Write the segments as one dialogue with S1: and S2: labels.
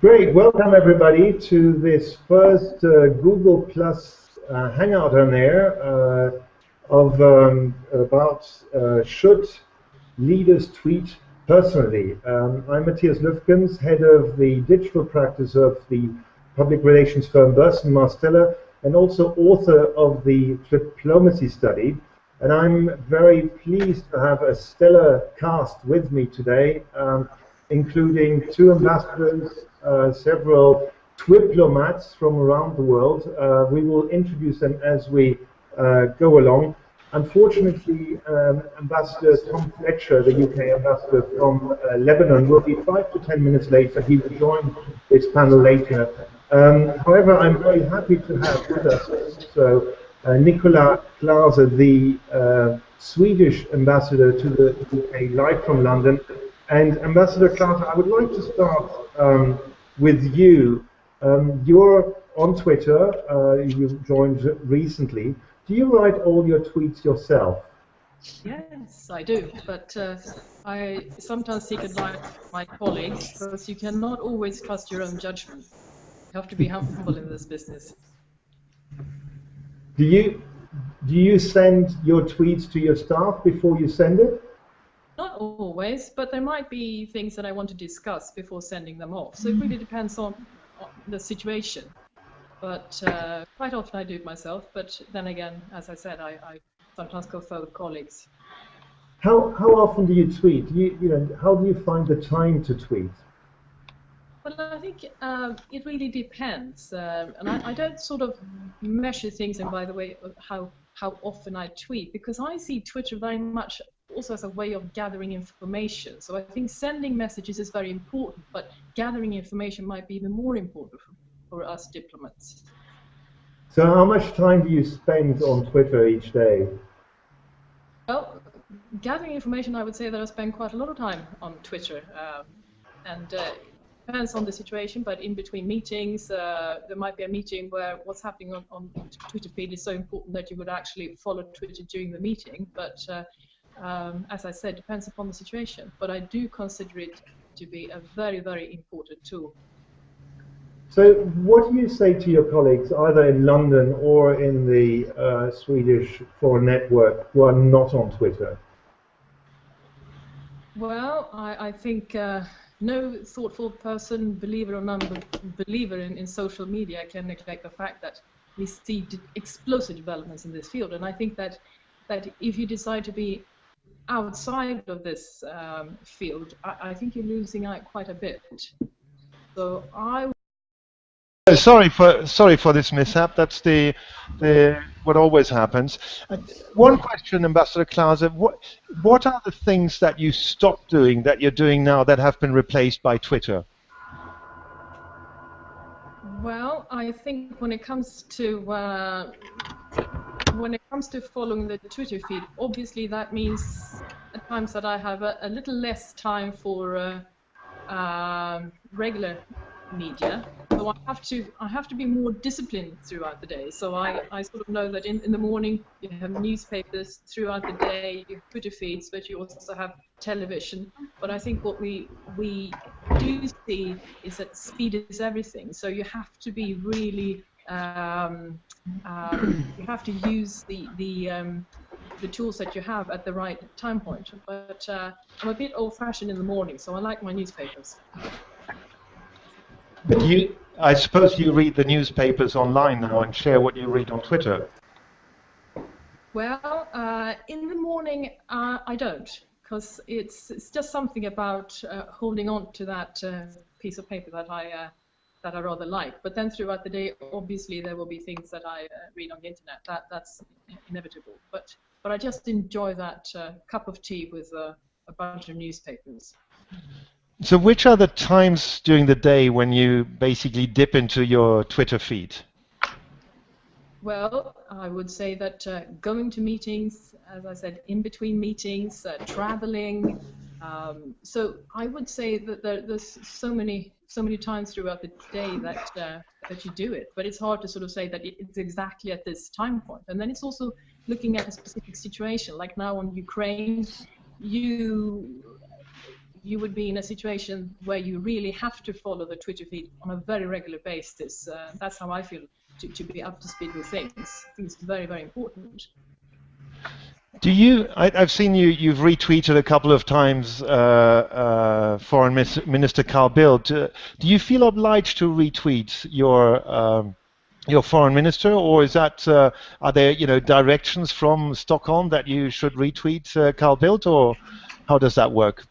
S1: Great, welcome everybody to this first uh, Google Plus uh, Hangout on Air uh, of um, about uh, should leaders tweet personally. Um, I'm Matthias Lüfkens, head of the digital practice of the public relations firm Burson Marsteller, and also author of the diplomacy study. And I'm very pleased to have a stellar cast with me today. Um, including two ambassadors, several diplomats from around the world. Uh, we will introduce them as we uh, go along. Unfortunately, um, Ambassador Tom Fletcher, the UK ambassador from uh, Lebanon, will be five to ten minutes late, but he will join this panel later. Um, however, I'm very happy to have with us so uh, Nicola Clase, the uh, Swedish ambassador to the UK, live from London, and Ambassador Clase, I would like to start um, with you. Um, you're on Twitter, uh, you joined recently. Do you write all your tweets yourself?
S2: Yes, I do, but uh, I sometimes seek advice from my colleagues because you cannot always trust your own judgment. You have to be humble in this business.
S1: Do you do you send your tweets to your staff before you send it?
S2: Always, but there might be things that I want to discuss before sending them off. So it really depends on, on the situation. But uh, quite often I do it myself. But then again, as I said, I, I sometimes go for colleagues.
S1: How how often do you tweet? Do you you know how do you find the time to tweet?
S2: Well, I think uh, it really depends, uh, and I, I, don't sort of measure things. And by the way, how how often I tweet because I see Twitter very much also as a way of gathering information. So I think sending messages is very important, but gathering information might be even more important for, for us diplomats.
S1: So how much time do you spend on Twitter each day?
S2: Well, gathering information, I would say that I spend quite a lot of time on Twitter. Um, and uh, depends on the situation, but in between meetings, uh, there might be a meeting where what's happening on, on Twitter feed is so important that you would actually follow Twitter during the meeting. But uh, um, as I said, depends upon the situation. But I do consider it to be a very, very important tool.
S1: So, what do you say to your colleagues, either in London or in the uh, Swedish Foreign Network, who are not on Twitter?
S2: Well, I, I think uh, no thoughtful person, believer or non-believer in, in social media, can neglect the fact that we see explosive developments in this field. And I think that that if you decide to be outside of this um, field, I, I, think you're losing out quite a bit. So I.
S3: Uh, sorry for sorry for this mishap. That's the the what always happens. Uh, one question, Ambassador Clase. What what are the things that you stopped doing that you're doing now that have been replaced by Twitter?
S2: Well, I think when it comes to uh, when it comes to following the Twitter feed, obviously that means at times that I have a, a little less time for uh, um, regular media. So I have to I have to be more disciplined throughout the day. So I, I sort of know that in, in the morning you have newspapers throughout the day, you have Twitter feeds, but you also have television. But I think what we we do see is that speed is everything. So you have to be really um, um, you have to use the the um, the tools that you have at the right time point. But uh, I'm a bit old-fashioned in the morning, so I like my newspapers.
S3: But you, I suppose you read the newspapers online now and share what you read on Twitter.
S2: Well, uh, in the morning uh, I don't, because it's it's just something about uh, holding on to that uh, piece of paper that I uh, that I rather like. But then throughout the day, obviously there will be things that I uh, read on the internet. That that's inevitable. But but I just enjoy that uh, cup of tea with uh, a bunch of newspapers.
S3: So which are the times during the day when you basically dip into your Twitter feed?
S2: Well, I would say that uh, going to meetings, as I said, in between meetings, uh, traveling. Um, so I would say that there, there's so many so many times throughout the day that uh, that you do it. But it's hard to sort of say that it's exactly at this time point. And then it's also looking at a specific situation. Like now on Ukraine, you you would be in a situation where you really have to follow the Twitter feed on a very regular basis. Uh, that's how I feel to, to be up to speed with things. It's very, very important.
S1: Do you? I, have seen you. You've retweeted a couple of times uh, uh, Foreign Minister Carl Bildt. Do, do, you feel obliged to retweet your um, your foreign minister, or is that uh, are there you know directions from Stockholm that you should retweet uh, Carl Bildt, or how does that work?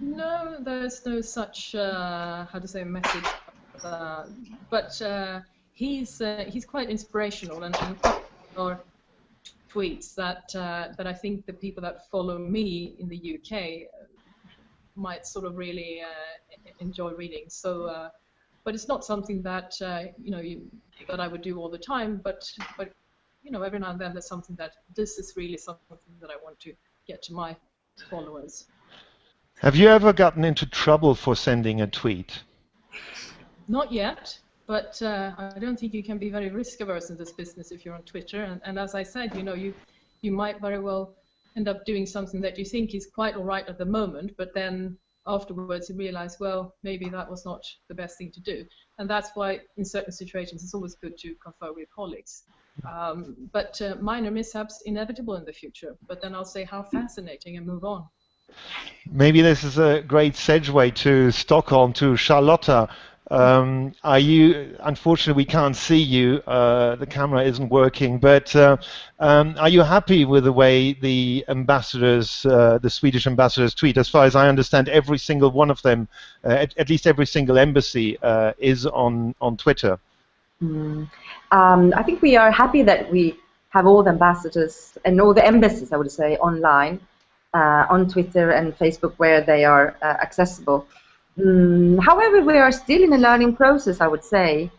S2: No, there's no such uh, how to say message, uh, but uh, he's uh, he's quite inspirational and, and or tweets that uh, that I think the people that follow me in the UK uh, might sort of really uh, enjoy reading. So but it's not something that uh, you know you, that I would do all the time. But but you know every now and then there's something that this is really something that I want to get to my followers.
S1: Have you ever gotten into trouble for sending a tweet?
S2: Not yet, but uh, I don't think you can be very risk averse in this business if you're on Twitter. And, and as I said, you know you you might very well end up doing something that you think is quite all right at the moment, but then afterwards you realize, well, maybe that was not the best thing to do. And that's why in certain situations it's always good to confer with colleagues. Um, but uh, minor mishaps inevitable in the future. But then I'll say how fascinating and move on.
S1: Maybe this is a great segue to Stockholm, to Charlotta. Um, are you? Unfortunately, we can't see you. Uh, the camera isn't working. But uh, um, are you happy with the way the ambassadors, uh, the Swedish ambassadors, tweet? As far as I understand, every single one of them, uh, at, at, least every single embassy, uh, is on on Twitter.
S4: Mm. Um, I think we are happy that we have all the ambassadors and all the embassies, I would say, online uh, on Twitter and Facebook where they are accessible. Mm, however, we are still in a learning process, I would say.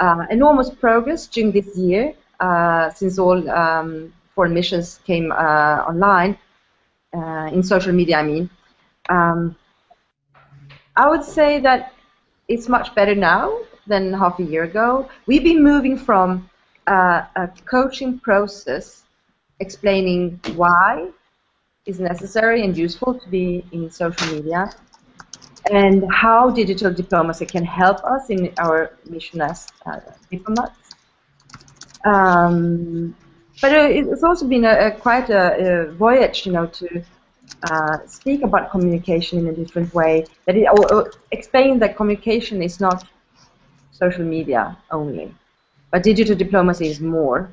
S4: Uh, enormous progress during this year, uh, since all um, foreign missions came uh, online, uh, in social media, I mean. Um, I would say that it's much better now than half a year ago. We've been moving from uh, a coaching process explaining why is necessary and useful to be in social media and how digital diplomacy can help us in our mission as uh, diplomats. Um, but it's also been a, a quite a, a, voyage, you know, to uh, speak about communication in a different way. That it, or, or explain that communication is not social media only, but digital diplomacy is more.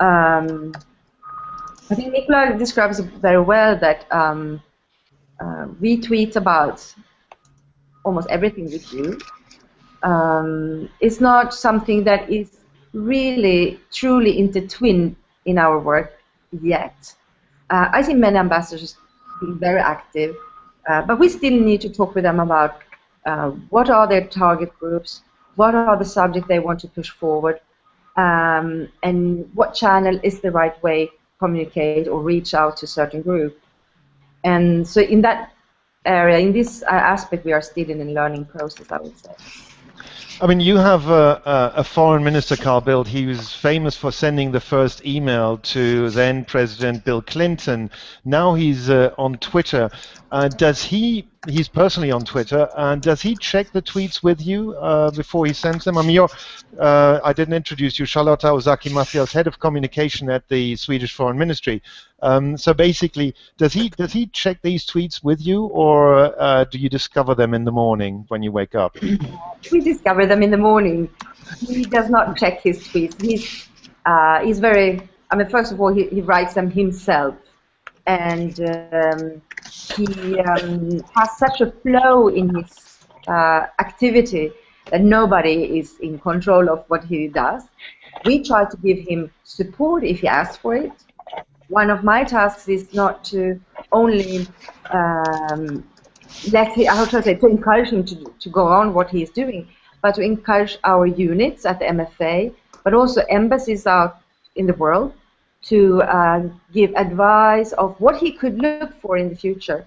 S4: Um, I think Nicola describes very well that um, uh, we tweet about almost everything we do. Um, it's not something that is really truly intertwined in our work yet. Uh, I see many ambassadors being very active, uh, but we still need to talk with them about uh, what are their target groups, what are the subjects they want to push forward, um, and what channel is the right way to communicate or reach out to certain group. And so in that area, in this uh, aspect, we are still in a learning process, I would say.
S1: I mean, you have a, a, foreign minister, Carl Bildt. He was famous for sending the first email to then President Bill Clinton. Now he's uh, on Twitter. Uh, does he? He's personally on Twitter. And does he check the tweets with you uh, before he sends them? I mean, you're, uh, I didn't introduce you, Charlotta Ozaki Macias, head of communication at the Swedish Foreign Ministry. Um, so basically, does he does he check these tweets with you, or uh, do you discover them in the morning when you wake up?
S4: We discover them in the morning. He does not check his tweets. He's uh, he's very. I mean, first of all, he, he writes them himself and um, he um, has such a flow in his uh, activity that nobody is in control of what he does. We try to give him support if he asks for it. One of my tasks is not to only um, let him, how to say, to encourage him to, to go on what he is doing, but to encourage our units at the MFA, but also embassies out in the world to uh, give advice of what he could look for in the future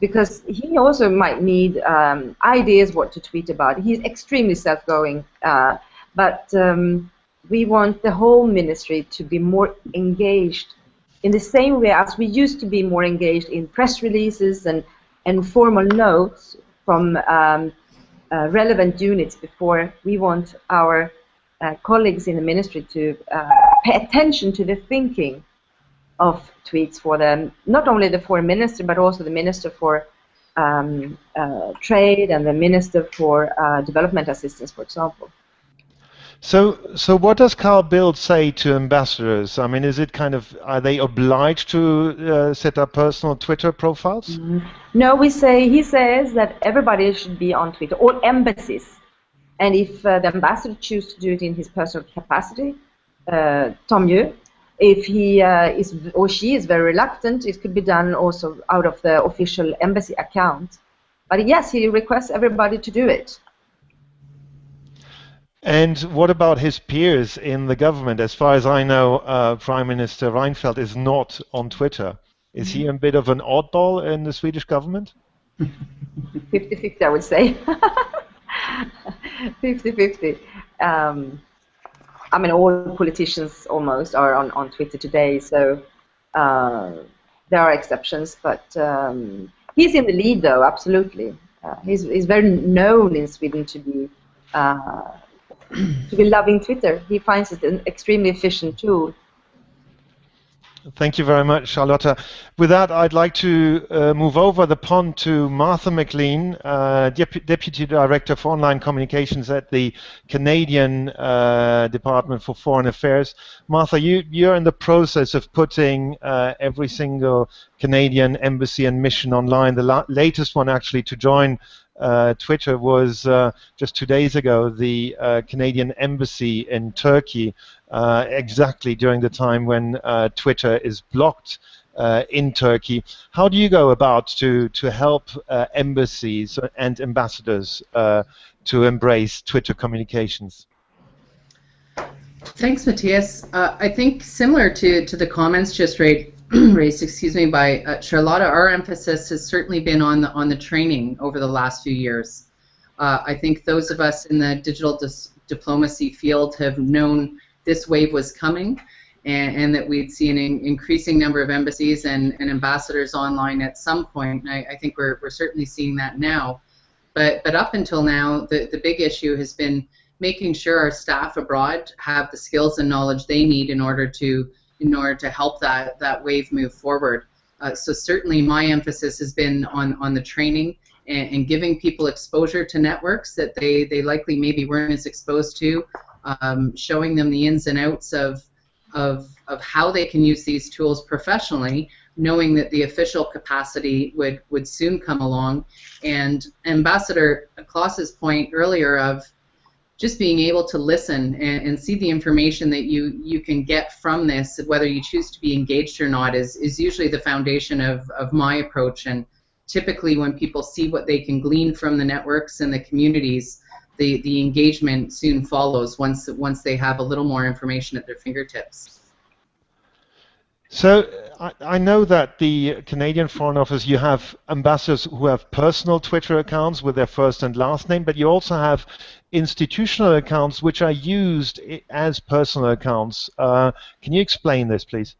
S4: because he also might need um, ideas what to tweet about. He's extremely self-going, uh, but um, we want the whole ministry to be more engaged in the same way as we used to be more engaged in press releases and and formal notes from um, uh, relevant units before we want our uh, colleagues in the ministry to uh, pay attention to the thinking of tweets for them, not only the foreign minister, but also the minister for um, uh, trade and the minister for uh, development assistance, for example.
S1: So, so what does Carl Bildt say to ambassadors? I mean, is it kind of are they obliged to uh, set up personal Twitter profiles? Mm -hmm.
S4: No, we say he says that everybody should be on Twitter, all embassies, and if uh, the ambassador chooses to do it in his personal capacity, uh, tant. If he uh, is or she is very reluctant, it could be done also out of the official embassy account. But yes, he requests everybody to do it.
S1: And what about his peers in the government? As far as I know, uh, Prime Minister Reinfeldt is not on Twitter. Is he a bit of an oddball in the Swedish government?
S4: 50-50, I would say. 50-50. Um, I mean, all politicians almost are on, on Twitter today, so uh, there are exceptions, but um, he's in the lead, though, absolutely. Uh, he's, he's very known in Sweden to be uh, to be loving Twitter. He finds it an extremely efficient tool.
S1: Thank you very much, Charlotta. With that, I'd like to uh, move over the pond to Martha McLean, uh, Dep Deputy Director for Online Communications at the Canadian uh, Department for Foreign Affairs. Martha, you, you're in the process of putting uh, every single Canadian embassy and mission online. The latest one, actually, to join Twitter was uh, just two days ago the uh, Canadian embassy in Turkey, uh, exactly during the time when uh, Twitter is blocked uh, in Turkey. How do you go about to to help embassies and ambassadors to embrace Twitter communications?
S5: Thanks, Matthias. I think similar to, to the comments just right raised, excuse me, by uh, Charlotta, our emphasis has certainly been on the on the training over the last few years. Uh, I think those of us in the digital diplomacy field have known this wave was coming, and, and that we'd see an in increasing number of embassies and, and ambassadors online at some point. I, I, think we're, we're certainly seeing that now. But, but up until now, the, the big issue has been making sure our staff abroad have the skills and knowledge they need in order to in order to help that, that wave move forward. Uh, so certainly my emphasis has been on, on the training and, and, giving people exposure to networks that they, they likely maybe weren't as exposed to, um, showing them the ins and outs of, of, of how they can use these tools professionally, knowing that the official capacity would, would soon come along. And Ambassador Clase's point earlier of just being able to listen and, and, see the information that you you can get from this, whether you choose to be engaged or not, is is usually the foundation of of my approach. And typically, when people see what they can glean from the networks and the communities, the the engagement soon follows once once they have a little more information at their fingertips.
S1: So I, know that the Canadian Foreign Office, you have ambassadors who have personal Twitter accounts with their first and last name, but you also have institutional accounts which are used as personal accounts. Uh, can you explain this, please?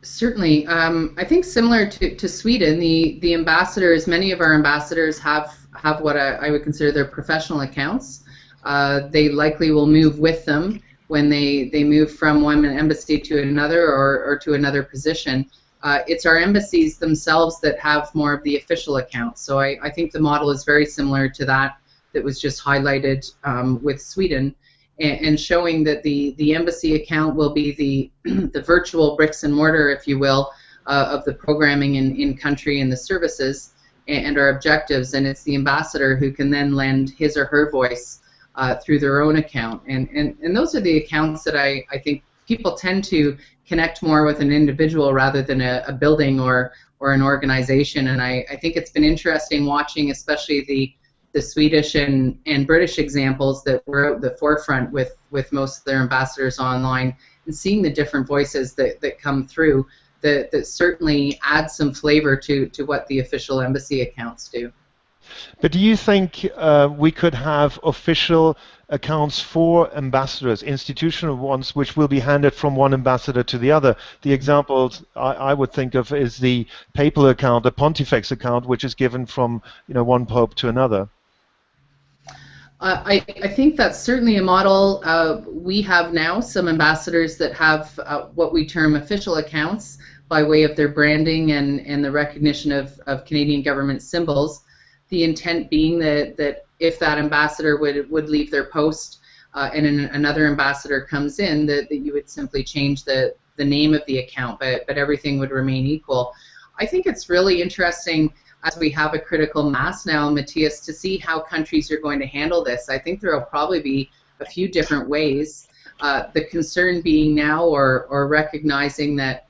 S5: Certainly. Um, I think similar to, to Sweden, the, the ambassadors, many of our ambassadors have, have what I, I would consider their professional accounts. Uh, they likely will move with them when they, they move from one embassy to another or, or to another position. Uh, it's our embassies themselves that have more of the official accounts. So I, I think the model is very similar to that that was just highlighted um, with Sweden and, and, showing that the, the embassy account will be the, the virtual bricks and mortar, if you will, uh, of the programming in, in country and the services and, and our objectives. And it's the ambassador who can then lend his or her voice uh, through their own account. And, and, and those are the accounts that I, I think people tend to connect more with an individual rather than a, a building or, or an organization. And I, I think it's been interesting watching, especially the, the Swedish and, and British examples that were at the forefront with, with most of their ambassadors online and seeing the different voices that, that come through that, that certainly adds some flavor to, to what the official embassy accounts do.
S1: But do you think uh, we could have official accounts for ambassadors, institutional ones, which will be handed from one ambassador to the other? The examples I, I would think of is the papal account, the pontifex account, which is given from you know one pope to another.
S5: I, I, think that's certainly a model. Uh, we have now some ambassadors that have uh, what we term official accounts by way of their branding and, and the recognition of, of Canadian government symbols. The intent being that, that if that ambassador would, would leave their post uh, and an, another ambassador comes in, that, that you would simply change the, the name of the account, but, but everything would remain equal. I think it's really interesting as we have a critical mass now, Matthias, to see how countries are going to handle this. I think there will probably be a few different ways. Uh, the concern being now, or, or recognizing that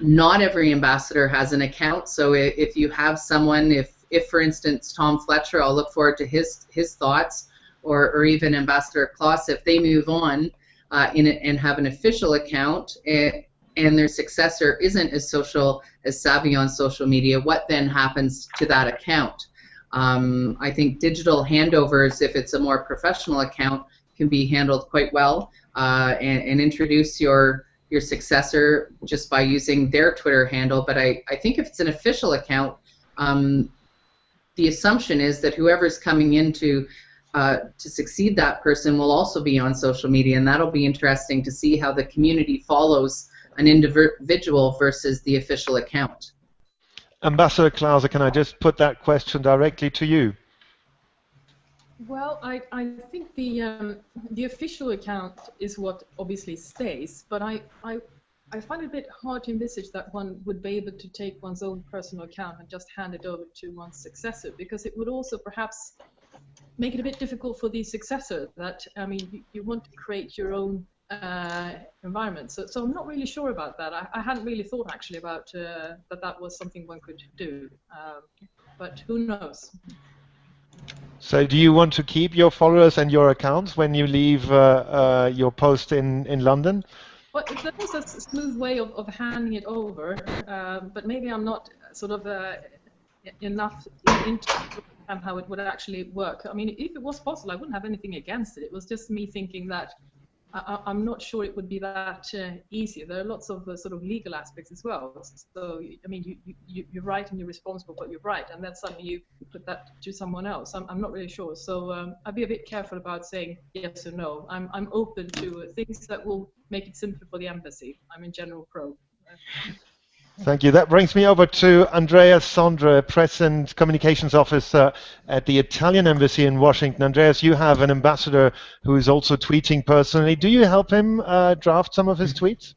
S5: not every ambassador has an account. So if, if you have someone, if, if for instance Tom Fletcher, I'll look forward to his his thoughts, or, or even Ambassador Klaus, if they move on uh, in a, and have an official account, eh, and their successor isn't as social as savvy on social media, what then happens to that account? Um, I think digital handovers, if it's a more professional account, can be handled quite well uh, and, and, introduce your your successor just by using their Twitter handle. But I, I think if it's an official account, um, the assumption is that whoever's coming in to, uh, to succeed that person will also be on social media, and that'll be interesting to see how the community follows an individual versus the official account.
S1: Ambassador Klauser, can I just put that question directly to you?
S2: Well, I, I think the um, the official account is what obviously stays, but I, I I find it a bit hard to envisage that one would be able to take one's own personal account and just hand it over to one's successor, because it would also perhaps make it a bit difficult for the successor. That I mean, you, you want to create your own uh, environment. So, so I'm not really sure about that. I, I hadn't really thought actually about uh, that that was something one could do, um, but who knows.
S1: So do you want to keep your followers and your accounts when you leave uh, uh your post in, in London?
S2: Well, there is a smooth way of, of handing it over, um, but maybe I'm not sort of uh, enough into how it would actually work. I mean, if it was possible, I wouldn't have anything against it. It was just me thinking that I, am not sure it would be that uh, easy. There are lots of uh, sort of legal aspects as well. So, I mean, you, you, you're right and you're responsible what you're right, and then suddenly you put that to someone else. I'm, I'm not really sure. So um, I'd be a bit careful about saying yes or no. I'm, I'm open to things that will make it simpler for the embassy. I'm in general pro.
S1: Thank you. That brings me over to Andrea Sondra, Press and Communications Officer at the Italian Embassy in Washington. Andreas, you have an ambassador who is also tweeting personally. Do you help him uh, draft some of his tweets?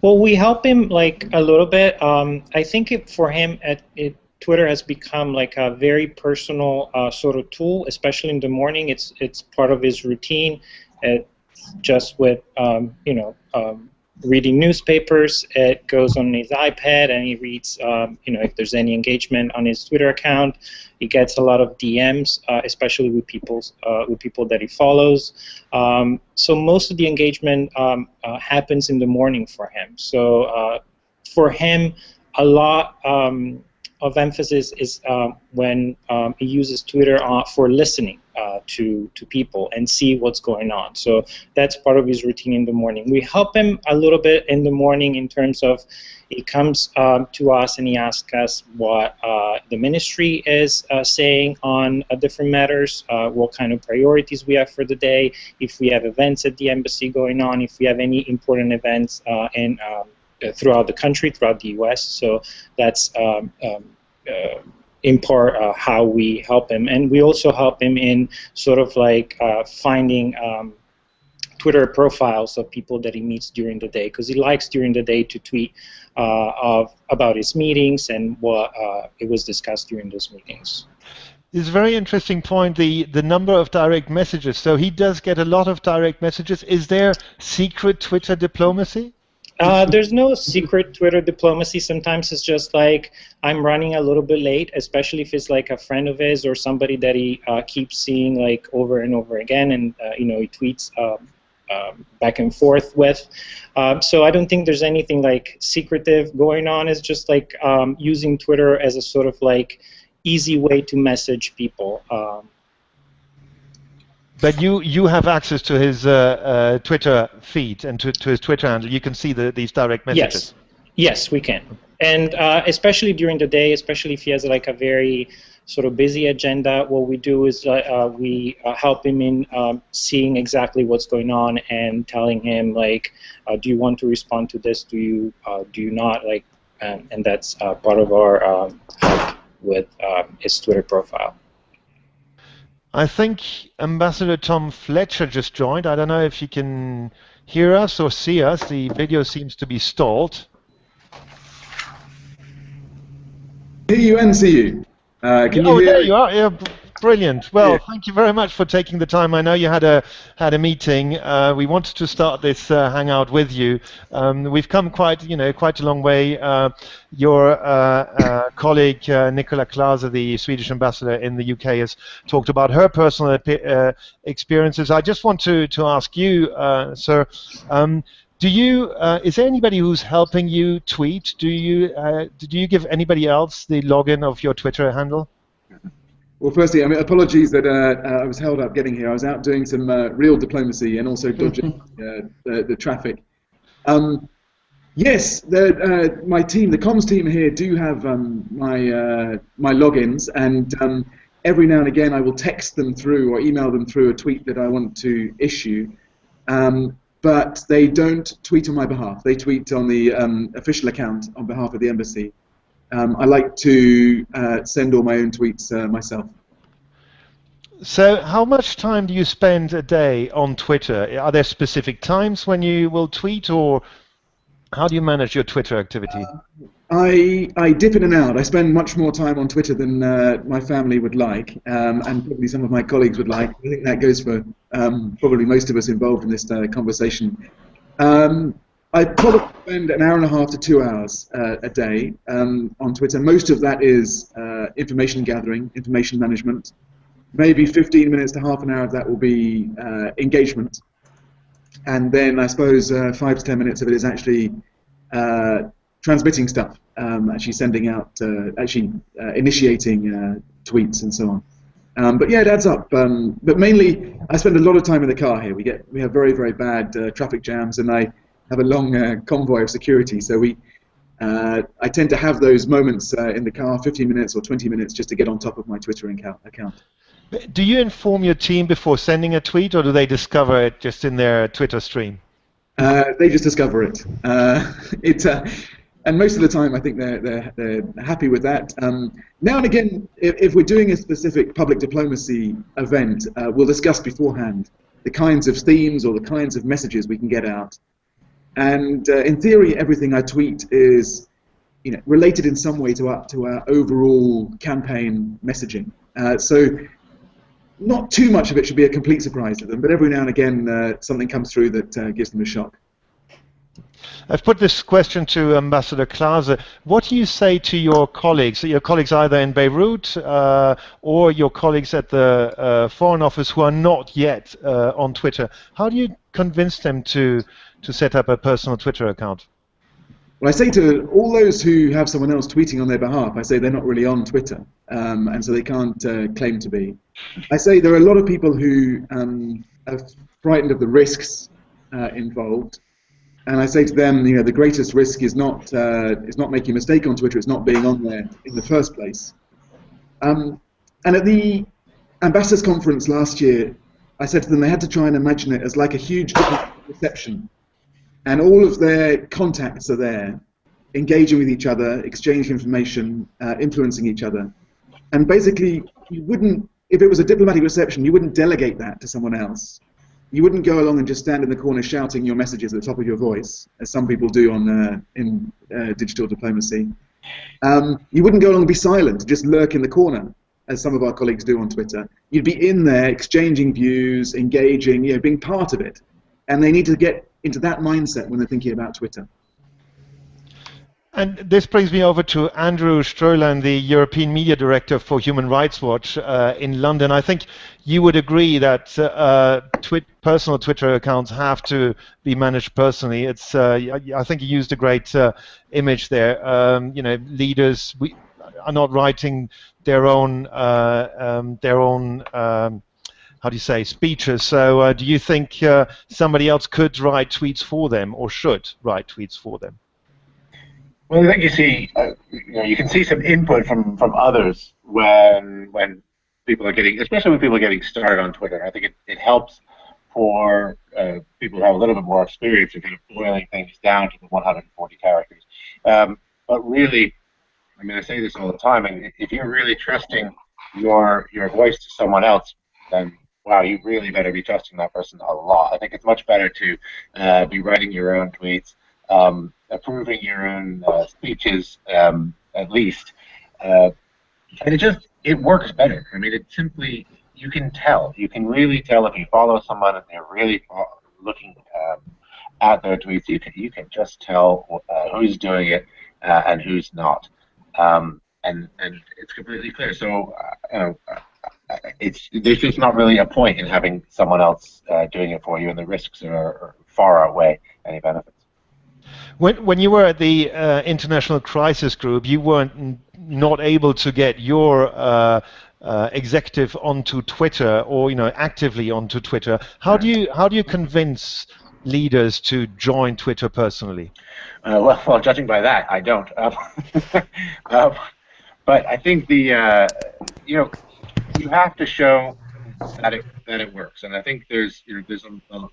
S6: Well, we help him like a little bit. Um, I think it, for him, it, it, Twitter has become like a very personal uh, sort of tool, especially in the morning. It's it's part of his routine. It, just with um, you know um, reading newspapers. It goes on his iPad and he reads, um, you know, if there's any engagement on his Twitter account. He gets a lot of DMs, uh, especially with people uh, with people that he follows. Um, so most of the engagement um, uh, happens in the morning for him. So uh, for him, a lot um, of emphasis is um, when um, he uses Twitter uh, for listening uh, to to people and see what's going on. So that's part of his routine in the morning. We help him a little bit in the morning in terms of he comes um, to us and he asks us what uh, the ministry is uh, saying on uh, different matters, uh, what kind of priorities we have for the day, if we have events at the embassy going on, if we have any important events in um, throughout the country, throughout the U.S. So that's um, um, uh, in part uh, how we help him, and we also help him in sort of like uh, finding. Um, Twitter profiles of people that he meets during the day because he likes during the day to tweet uh, of about his meetings and what uh, it was discussed during those meetings.
S1: It's a very interesting point. The the number of direct messages. So he does get a lot of direct messages. Is there secret Twitter diplomacy?
S6: Uh, there's no secret Twitter diplomacy. Sometimes it's just like I'm running a little bit late, especially if it's like a friend of his or somebody that he uh, keeps seeing like over and over again, and uh, you know he tweets um, um, back and forth with. Um, so I don't think there's anything like secretive going on. It's just like um, using Twitter as a sort of like easy way to message people. Um,
S1: but you you have access to his uh, uh, Twitter feed and to, to his Twitter handle. You can see the, these direct messages.
S6: Yes, yes, we can. And uh, especially during the day, especially if he has like a very sort of busy agenda, what we do is uh, uh, we uh, help him in um, seeing exactly what's going on and telling him like, do you want to respond to this? Do you do you not like? Um, and that's part of our um, help with um, his Twitter profile.
S1: I think Ambassador Tom Fletcher just joined. I don't know if you can hear us or see us. The video seems to be stalled.
S7: Hear you and see you. Uh, can
S1: oh,
S7: you hear?
S1: there you are. Yeah, Brilliant. Well,
S7: Yeah.
S1: thank you very much for taking the time. I know you had a had a meeting. Uh, we wanted to start this uh, hangout with you. Um, we've come quite, you know, quite a long way. Uh, your uh, uh, colleague uh, Nicola Clase, the Swedish ambassador in the UK, has talked about her personal uh, experiences. I just want to to ask you, uh, sir. Um, do you? Uh, is there anybody who's helping you tweet? Do you? Uh, do you give anybody else the login of your Twitter handle?
S7: Well, firstly, I mean, apologies that uh, uh, I was held up getting here. I was out doing some uh, real diplomacy and also dodging uh, the, the traffic. Um, yes, the, uh, my team, the comms team here, do have um, my uh, my logins, and um, every now and again I will text them through or email them through a tweet that I want to issue. Um, but they don't tweet on my behalf. They tweet on the um, official account on behalf of the embassy. Um, I like to uh, send all my own tweets uh, myself.
S1: So, how much time do you spend a day on Twitter? Are there specific times when you will tweet, or how do you manage your Twitter activity?
S7: I, I dip in and out. I spend much more time on Twitter than uh, my family would like, um, and probably some of my colleagues would like. I think that goes for um, probably most of us involved in this uh, conversation. Um, I probably spend an hour and a half to two hours uh, a day um, on Twitter. Most of that is uh, information gathering, information management. Maybe 15 minutes to half an hour of that will be uh, engagement. And then I suppose uh, five to 10 minutes of it is actually uh, transmitting stuff, um, actually sending out, uh, actually initiating tweets and so on. Um, but yeah, it adds up. Um, but mainly, I spend a lot of time in the car here. We get we have very very bad traffic jams, and I have a long uh, convoy of security. So we, uh, I tend to have those moments uh, in the car, 15 minutes or 20 minutes, just to get on top of my Twitter account. account.
S1: Do you inform your team before sending a tweet, or do they discover it just in their Twitter stream?
S7: Uh, they just discover it. Uh, it uh, and most of the time, I think they're, they're, they're happy with that. Um, now and again, if, if we're doing a specific public diplomacy event, uh, we'll discuss beforehand the kinds of themes or the kinds of messages we can get out. And uh, in theory, everything I tweet is you know, related in some way to our, to our overall campaign messaging. Uh, so not too much of it should be a complete surprise to them, but every now and again uh, something comes through that uh, gives them a shock.
S1: I've put this question to Ambassador Clase. What do you say to your colleagues, your colleagues either in Beirut uh, or your colleagues at the uh, Foreign Office who are not yet uh, on Twitter? How do you convince them to, to set up a personal Twitter account?
S7: Well, I say to all those who have someone else tweeting on their behalf, I say they're not really on Twitter, um, and so they can't uh, claim to be. I say there are a lot of people who um, are frightened of the risks uh, involved, and I say to them, you know, the greatest risk is not uh, is not making a mistake on Twitter; it's not being on there in the first place. Um, and at the ambassadors conference last year, I said to them they had to try and imagine it as like a huge reception and all of their contacts are there, engaging with each other, exchanging information, uh, influencing each other. And basically, you wouldn't, if it was a diplomatic reception, you wouldn't delegate that to someone else. You wouldn't go along and just stand in the corner shouting your messages at the top of your voice, as some people do on uh, in uh, digital diplomacy. Um, you wouldn't go along and be silent, just lurk in the corner, as some of our colleagues do on Twitter. You'd be in there, exchanging views, engaging, you know, being part of it. And they need to get into that mindset when they're thinking about Twitter.
S1: And this brings me over to Andrew Stroehlein, the European Media Director for Human Rights Watch uh, in London. I think you would agree that uh, twi- personal Twitter accounts have to be managed personally. It's uh, I think you used a great uh, image there. Um, you know, leaders we are not writing their own uh, um, their own um, how do you say speeches. So uh, do you think uh, somebody else could write tweets for them or should write tweets for them?
S8: Well, I think you see, uh, you know, you can see some input from from others when when people are getting, especially when people are getting started on Twitter. I think it, it helps for uh, people who have a little bit more experience in kind of boiling things down to the 140 characters. Um, but really, I mean, I say this all the time, and if you're really trusting your your voice to someone else, then wow, you really better be trusting that person a lot. I think it's much better to uh, be writing your own tweets um, approving your own uh, speeches um, at least, uh, and it just it works better. I mean, it simply you can tell. You can really tell if you follow someone and they're really looking um, at their tweets. You can you can just tell uh, who's doing it uh, and who's not, um, and and it's completely clear. So uh, you know it's there's just not really a point in having someone else uh, doing it for you, and the risks are, are far outweigh any benefits.
S1: When, when you were at the uh, International Crisis Group, you weren't not able to get your uh, uh, executive onto Twitter or you know actively onto Twitter. How do you how do you convince leaders to join Twitter personally?
S8: Uh, well, well, judging by that, I don't. Um, um, but I think the uh, you know you have to show that it that it works, and I think there's you know there's a, a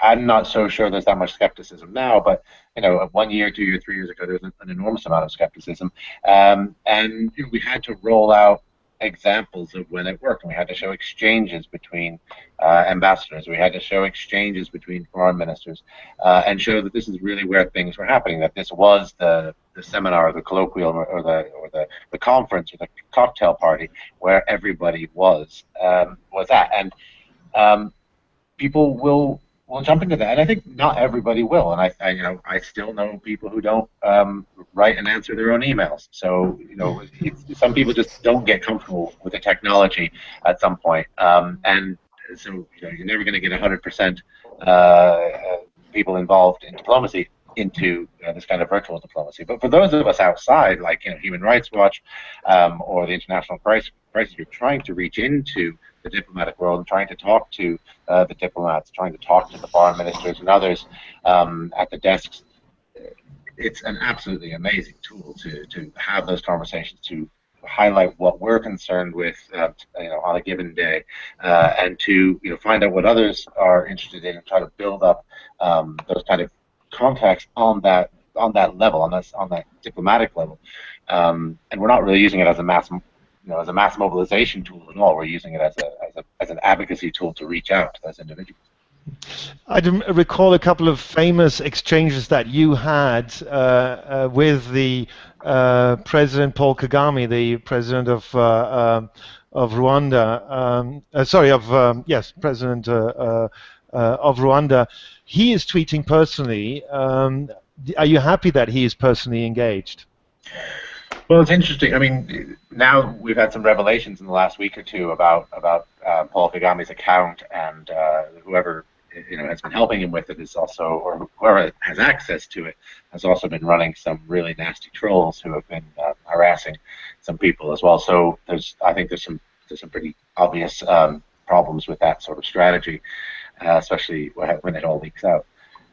S8: I'm not so sure there's that much skepticism now, but you know, one year, two years, three years ago, there was an enormous amount of skepticism, um, and you know, we had to roll out examples of when it worked, and we had to show exchanges between uh, ambassadors, we had to show exchanges between foreign ministers, uh, and show that this is really where things were happening, that this was the the seminar, or the colloquial, or the or the, the conference, or the cocktail party where everybody was um, was at, and um, people will will jump into that. And I think not everybody will. And I, I you know, I still know people who don't um, write and answer their own emails. So, you know, some people just don't get comfortable with the technology at some point. Um, and so, you know, you're never going to get 100% uh, people involved in diplomacy into this kind of virtual diplomacy. But for those of us outside, like you know, Human Rights Watch um, or the International Crisis, Crisis Group, trying to reach into the diplomatic world and trying to talk to uh, the diplomats, trying to talk to the foreign ministers and others um, at the desks. It's an absolutely amazing tool to, to have those conversations, to highlight what we're concerned with, uh, you know, on a given day, uh, and to you know find out what others are interested in and try to build up um, those kind of contacts on that on that level, on that on that diplomatic level. Um, and we're not really using it as a mass you know, as a mass mobilization tool at all. We're using it as, a, as, a, as an advocacy tool to reach out to those individuals.
S1: I recall a couple of famous exchanges that you had uh, uh, with the uh, President Paul Kagame, the president of uh, um, of Rwanda. Um, uh, sorry, of um, yes, president uh, of Rwanda. He is tweeting personally. Um, are you happy that he is personally engaged?
S8: Well, it's interesting. I mean, now we've had some revelations in the last week or two about about uh, Paul Kagame's account, and uh, whoever you know has been helping him with it is also, or whoever has access to it, has also been running some really nasty trolls who have been uh, harassing some people as well. So there's, I think there's some there's some pretty obvious um, problems with that sort of strategy, uh, especially when it all leaks out.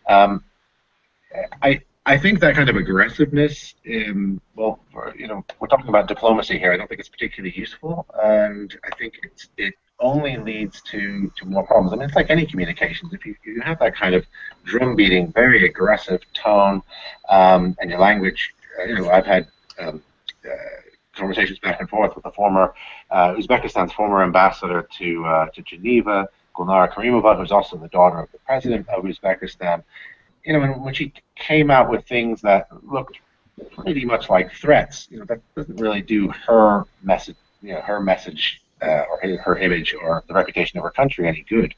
S8: Um, I I think that kind of aggressiveness, um, well, you know, we're talking about diplomacy here. I don't think it's particularly useful, and I think it's, it only leads to, to more problems. I mean, it's like any communications. If you, you have that kind of drum beating, very aggressive tone, um, and your language, uh, you know, I've had um, uh, conversations back and forth with the former uh, Uzbekistan's former ambassador to uh, to Geneva, Gulnara Karimova, who's also the daughter of the president of Uzbekistan you know, when she came out with things that looked pretty much like threats, you know, that doesn't really do her message, you know, her message uh, or her image or the reputation of her country any good.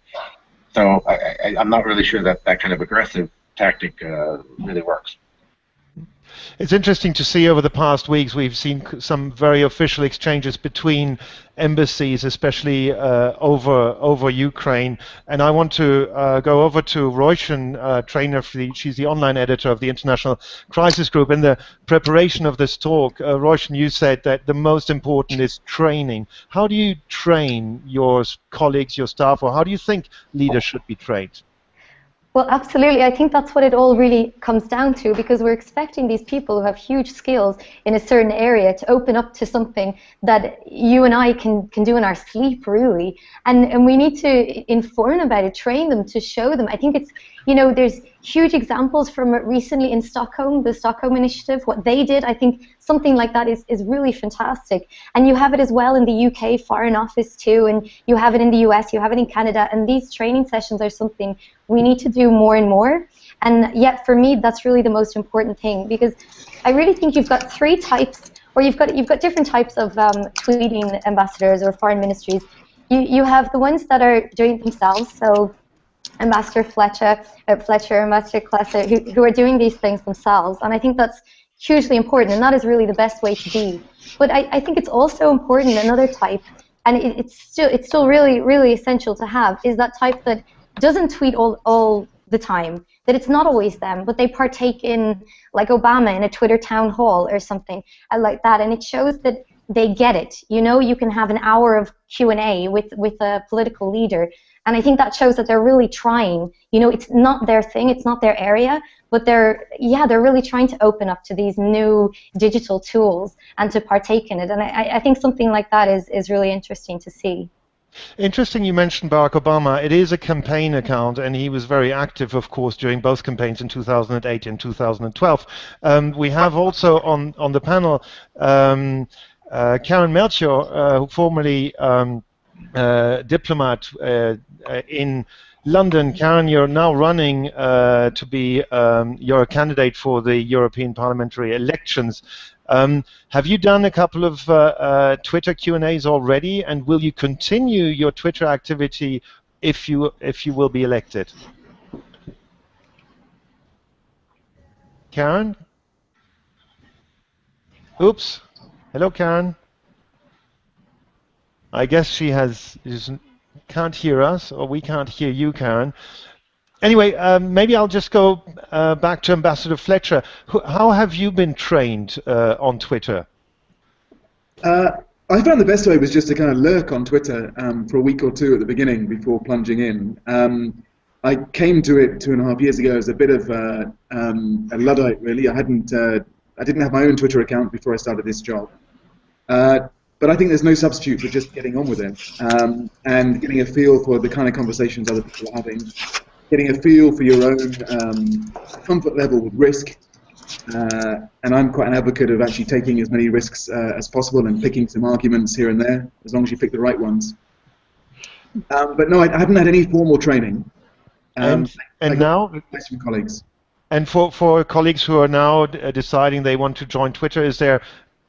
S8: So i I, am not really sure that that kind of aggressive tactic uh, really works.
S1: It's interesting to see over the past weeks we've seen some very official exchanges between embassies, especially uh, over over Ukraine. And I want to uh, go over to Roisin, uh, trainer she's the online editor of the International Crisis Group. In the preparation of this talk, uh, you said that the most important is training. How do you train your colleagues, your staff, or how do you think leaders should be trained?
S9: Well, absolutely. I think that's what it all really comes down to because we're expecting these people who have huge skills in a certain area to open up to something that you and I can, can do in our sleep, really. And, and we need to inform about it, train them, to show them. I think it's, you know, there's huge examples from recently in Stockholm, the Stockholm Initiative, what they did. I think something like that is, is really fantastic. And you have it as well in the UK Foreign Office too, and you have it in the US, you have it in Canada, and these training sessions are something we need to do more and more. And yet, for me, that's really the most important thing because I really think you've got three types, or you've got you've got different types of um, tweeting ambassadors or foreign ministries. You you have the ones that are doing it themselves, so Ambassador Fletcher, uh, Fletcher, Ambassador Clase, who, who are doing these things themselves. And I think that's hugely important, and that is really the best way to be. But I, I think it's also important, another type, and it, it's still it's still really, really essential to have, is that type that doesn't tweet all, all the time, that it's not always them, but they partake in, like Obama, in a Twitter town hall or something uh, like that, and it shows that they get it. You know, you can have an hour of Q&A with, with a political leader, and I think that shows that they're really trying. You know, it's not their thing, it's not their area, but they're, yeah, they're really trying to open up to these new digital tools and to partake in it. And I, I think something like that is, is really interesting to see.
S1: Interesting you mentioned Barack Obama. It is a campaign account, and he was very active, of course, during both campaigns in 2008 and 2012. Um, we have also on, on the panel um, uh, Karen Melchior, uh, who formerly um, diplomat uh, uh, in London, Karen, you're now running uh, to be um, you're a candidate for the European parliamentary elections. Um, have you done a couple of uh, uh, Twitter Q and A's already, and will you continue your Twitter activity if you if you will be elected? Karen. Oops. Hello, Karen. I guess she has can't hear us, or we can't hear you, Karen. Anyway, um, maybe I'll just go uh, back to Ambassador Fletcher. how have you been trained uh, on Twitter?
S7: Uh, I found the best way was just to kind of lurk on Twitter um, for a week or two at the beginning before plunging in. Um, I came to it two and a half years ago as a bit of uh, um, a luddite, really. I hadn't, uh, I didn't have my own Twitter account before I started this job. Uh, but I think there's no substitute for just getting on with it um, and getting a feel for the kind of conversations other people are having, getting a feel for your own um, comfort level with risk. Uh, and I'm quite an advocate of actually taking as many risks uh, as possible and picking some arguments here and there, as long as you pick the right ones. Um, but no, I, I, haven't had any formal training.
S1: Um, and, and now,
S7: from colleagues.
S1: And for, for colleagues who are now deciding they want to join Twitter, is there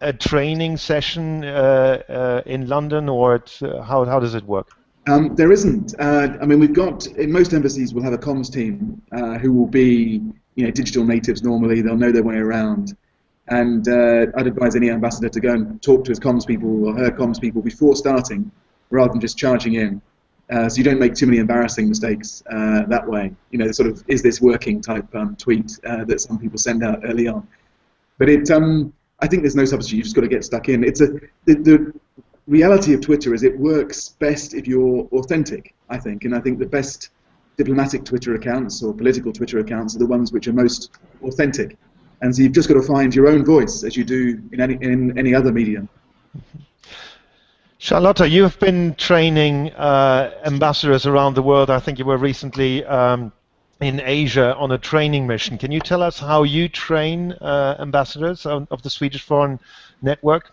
S1: a training session uh, uh, in London, or uh, how how does it work?
S7: Um, there isn't. Uh, I mean, we've got in most embassies we'll have a comms team uh, who will be, you know, digital natives. Normally, they'll know their way around, and uh, I'd advise any ambassador to go and talk to his comms people or her comms people before starting, rather than just charging in. so you don't make too many embarrassing mistakes that way. You know, sort of is this working type um, tweet that some people send out early on. But it um, I think there's no substitute. You've just got to get stuck in. It's a the, the reality of Twitter is it works best if you're authentic. I think, and I think the best diplomatic Twitter accounts or political Twitter accounts are the ones which are most authentic. And so you've just got to find your own voice as you do in any in any other medium.
S1: Charlotta, you have been training uh, ambassadors around the world. I think you were recently. Um, in Asia on a training mission. Can you tell us how you train uh, ambassadors of, of, the Swedish Foreign Network?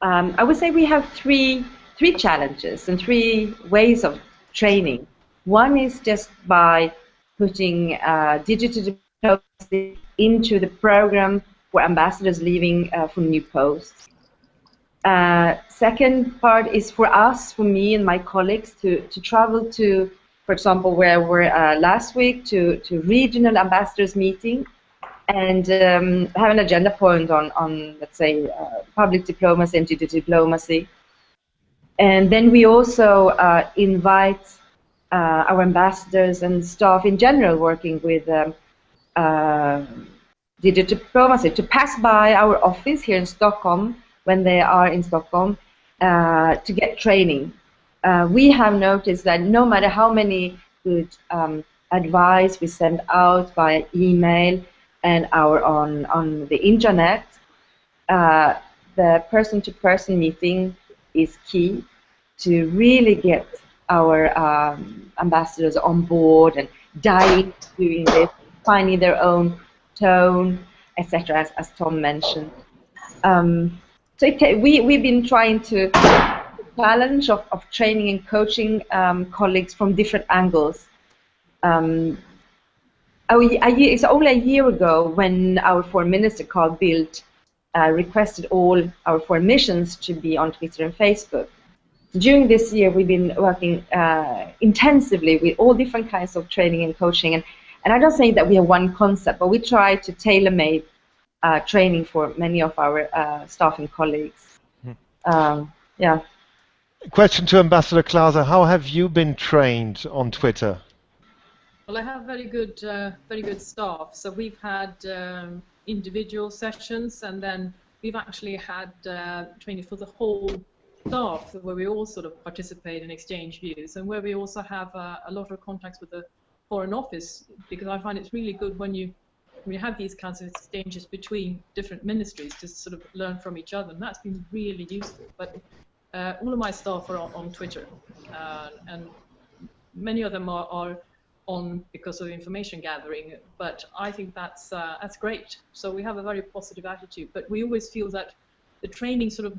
S4: Um, I would say we have three three challenges and three ways of training. One is just by putting uh, digital diplomacy into the program for ambassadors leaving uh, for new posts. Uh, second part is for us, for me and my colleagues, to, to travel to for example, where we're uh, last week to, to regional ambassadors meeting and um, have an agenda point on, on let's say, uh, public diplomacy and digital diplomacy. And then we also uh, invite uh, our ambassadors and staff in general working with um, uh, digital diplomacy to pass by our office here in Stockholm when they are in Stockholm uh, to get training. Uh, we have noticed that no matter how many good um, advice we send out by email and our on on the internet, uh, the person-to-person meeting is key to really get our um, ambassadors on board and dive doing this, finding their own tone, etc., as, as Tom mentioned. Um, so we, we've been trying to challenge of, of training and coaching um, colleagues from different angles. Um, it's only a year ago when our foreign minister, Carl Bildt, uh, requested all our foreign missions to be on Twitter and Facebook. During this year, we've been working uh, intensively with all different kinds of training and coaching. And, and I don't say that we have one concept, but we try to tailor-make uh, training for many of our uh, staff and colleagues. Hmm. Um, yeah.
S1: Question to Ambassador Clase: How have you been trained on Twitter?
S2: Well, I have very good, uh, very good staff. So we've had um, individual sessions, and then we've actually had uh, training for the whole staff, where we all sort of participate and exchange views, and where we also have uh, a lot of contacts with the Foreign Office, because I find it's really good when you when you have these kinds of exchanges between different ministries to sort of learn from each other, and that's been really useful. But uh, all of my staff are on, on Twitter, uh, and many of them are, are on because of information gathering, but I think that's uh, that's great. So we have a very positive attitude, but we always feel that the training sort of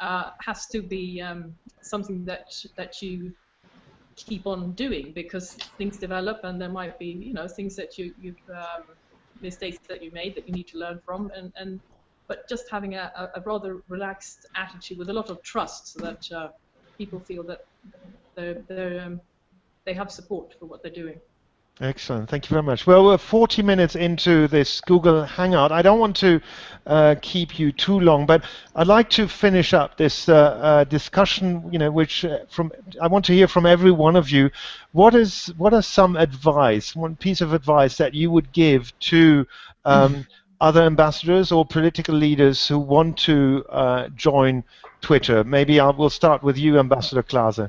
S2: uh, has to be um, something that that you keep on doing because things develop and there might be you know things that you you um, mistakes that you made that you need to learn from and and but just having a, a rather relaxed attitude with a lot of trust so that uh, people feel that they're, they're um, they have support for what they're doing.
S1: Excellent. Thank you very much. Well, we're 40 minutes into this Google Hangout. I don't want to uh, keep you too long, but I'd like to finish up this uh, uh, discussion. You know, which uh, from I want to hear from every one of you. What is what are some advice, one piece of advice that you would give to um, other ambassadors or political leaders who want to uh, join Twitter? Maybe I will start with you, Ambassador Clase.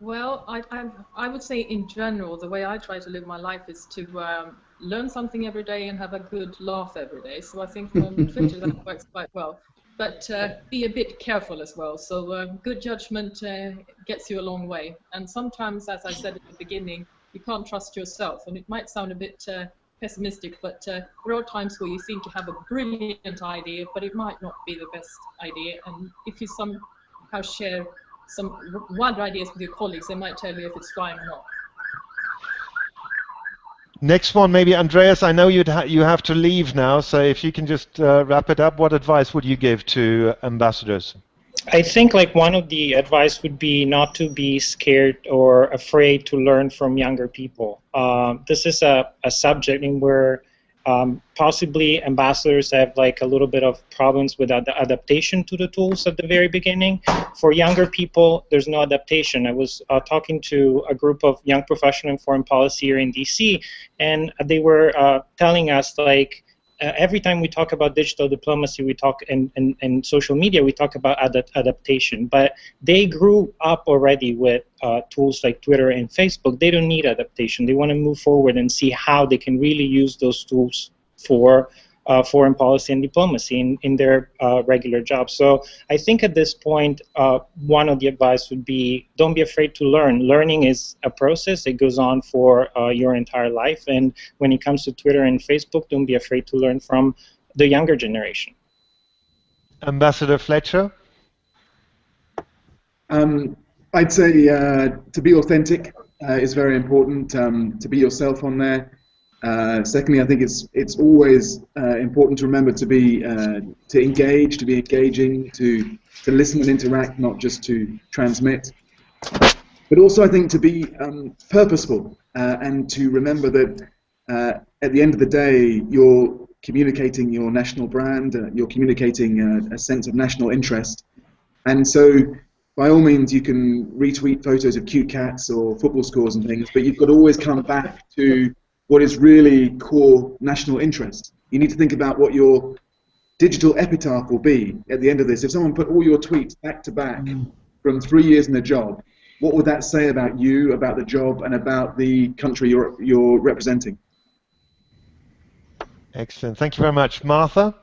S2: Well, I, I, I, would say in general, the way I try to live my life is to um, learn something every day and have a good laugh every day. So I think on Twitter that works quite well. But uh, be a bit careful as well. So uh, good judgment uh, gets you a long way. And sometimes, as I said at the beginning, you can't trust yourself. And it might sound a bit uh, pessimistic, but uh, there are times where you seem to have a brilliant idea, but it might not be the best idea. And if you somehow share some wild ideas with your colleagues, they might tell you if it's fine or not.
S1: Next one, maybe Andreas. I know you'd ha you have to leave now, so if you can just uh, wrap it up, what advice would you give to ambassadors?
S6: I think like one of the advice would be not to be scared or afraid to learn from younger people. Uh, this is a, a subject in where um, possibly ambassadors have like a little bit of problems with ad adaptation to the tools at the very beginning. For younger people, there's no adaptation. I was uh, talking to a group of young professionals in foreign policy here in DC, and they were uh, telling us like uh, every time we talk about digital diplomacy, we talk and, and social media, we talk about ad adaptation. But they grew up already with uh, tools like Twitter and Facebook. They don't need adaptation. They want to move forward and see how they can really use those tools for uh, foreign policy and diplomacy in, in their uh, regular jobs. So I think at this point, uh, one of the advice would be don't be afraid to learn. Learning is a process. It goes on for uh, your entire life. And when it comes to Twitter and Facebook, don't be afraid to learn from the younger generation.
S1: Ambassador Fletcher?
S7: Um, I'd say uh, to be authentic uh, is very important. Um, to be yourself on there. Uh, secondly, I think it's it's always uh, important to remember to be uh, to engage, to be engaging, to to listen and interact, not just to transmit. But also, I think to be um, purposeful uh, and to remember that uh, at the end of the day, you're communicating your national brand, you're communicating a sense of national interest, and so by all means, you can retweet photos of cute cats or football scores and things, but you've got to always come back to what is really core national interest. You need to think about what your digital epitaph will be at the end of this. If someone put all your tweets back to back from three years in the job, what would that say about you, about the job, and about the country you're, you're representing?
S1: Excellent. Thank you very much. Martha?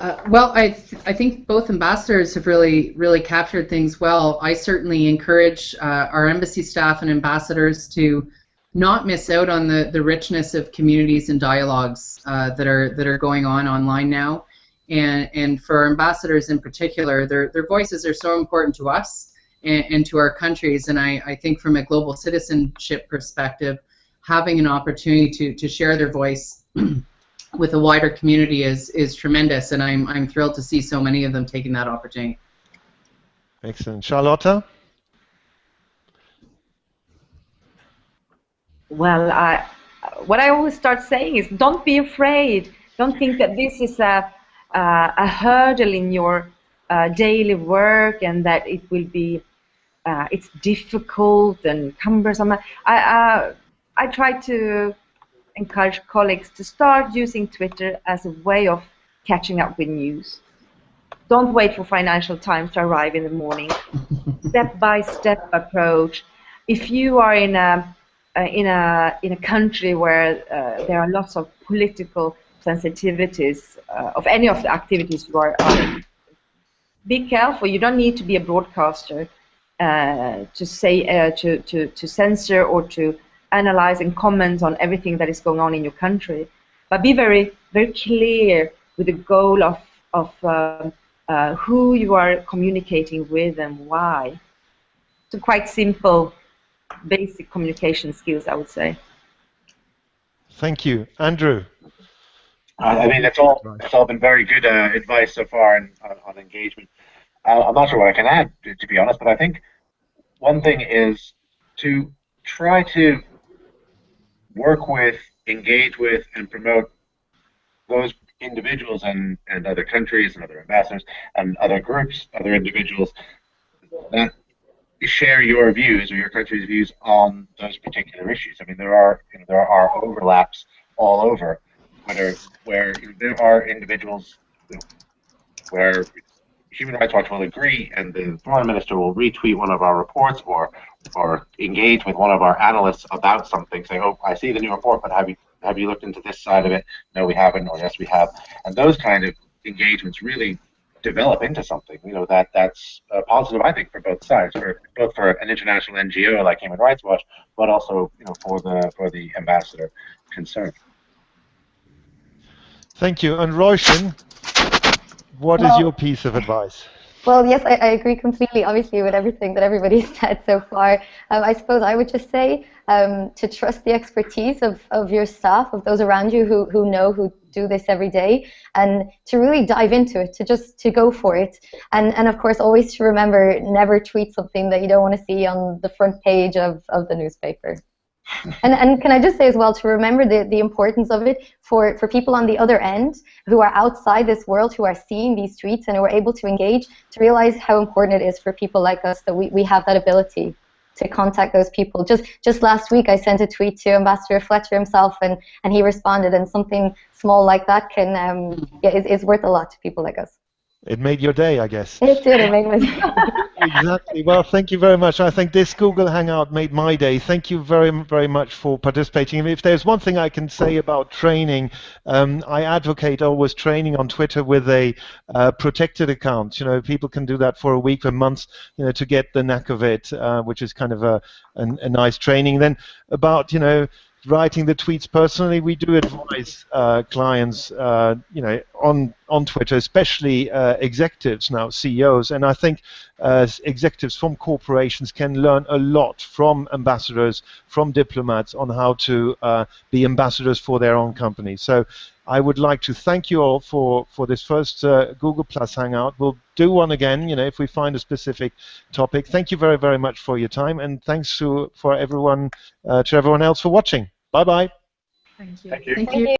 S5: Uh, well, I th I think both ambassadors have really really captured things well. I certainly encourage uh, our embassy staff and ambassadors to not miss out on the, the richness of communities and dialogues uh, that are that are going on online now. And and for ambassadors in particular, their their voices are so important to us and, and to our countries. And I, I think from a global citizenship perspective, having an opportunity to, to share their voice with a wider community is is tremendous, and I'm I'm thrilled to see so many of them taking that opportunity.
S1: Excellent, Charlotta.
S4: Well, I, what I always start saying is, don't be afraid. Don't think that this is a uh, a hurdle in your uh, daily work and that it will be uh, it's difficult and cumbersome. I uh, I try to encourage colleagues to start using Twitter as a way of catching up with news. Don't wait for Financial Times to arrive in the morning. Step-by-step approach. If you are in a uh, in a in a country where uh, there are lots of political sensitivities uh, of any of the activities you are on, be careful. You don't need to be a broadcaster uh, to say uh, to, to to censor or to analyze and comment on everything that is going on in your country, but be very, very clear with the goal of, of who you are communicating with and why. So quite simple, basic communication skills, I would say.
S1: Thank you. Andrew?
S8: I mean, it's all it's all been very good uh, advice so far on, on, on engagement. Uh, I'm not sure what I can add, to, to be honest, but I think one thing is to try to work with, engage with, and promote those individuals and, and other countries and other ambassadors and other groups, other individuals that share your views or your country's views on those particular issues. I mean, there are you know, there are overlaps all over, whether where you know, there are individuals you know, where Human Rights Watch will agree and the foreign minister will retweet one of our reports or or engage with one of our analysts about something, saying, "Oh, I see the new report, but have you have you looked into this side of it? No, we haven't, or yes, we have." And those kind of engagements really develop into something. You know that that's uh, positive, I think, for both sides, for both for an international NGO like Human Rights Watch, but also you know for the for the ambassador concerned.
S1: Thank you. And Roisin, what well, is your piece of advice?
S9: Well, yes, I, I, agree completely, obviously, with everything that everybody's said so far. Um, I suppose I would just say um, to trust the expertise of, of your staff, of those around you who, who know, who do this every day, and to really dive into it, to just to go for it. And, and of course, always to remember, never tweet something that you don't want to see on the front page of, of the newspaper and, and can I just say as well to remember the, the importance of it for, for people on the other end who are outside this world, who are seeing these tweets and who are able to engage, to realize how important it is for people like us that we, we have that ability to contact those people. Just just last week, I sent a tweet to Ambassador Fletcher himself, and, and he responded. And something small like that can um, yeah, is, is worth a lot to people like us.
S1: It made your day, I guess.
S9: It did. It made my day.
S1: exactly. Well, thank you very much. I think this Google Hangout made my day. Thank you very, very much for participating. If there's one thing I can say about training, um, I advocate always training on Twitter with a uh, protected account. You know, people can do that for a week, a month, you know, to get the knack of it, uh, which is kind of a, a, a nice training. Then about, you know, writing the tweets personally, we do advise uh, clients, uh, you know, on on Twitter, especially uh, executives now, CEOs, and I think uh, executives from corporations can learn a lot from ambassadors, from diplomats, on how to uh, be ambassadors for their own company. So. I would like to thank you all for, for this first uh, Google Plus Hangout. We'll do one again, you know, if we find a specific topic. Thank you very, very much for your time, and thanks to for everyone, to everyone else for watching. Bye bye.
S2: Thank you.
S7: Thank you.
S5: Thank you.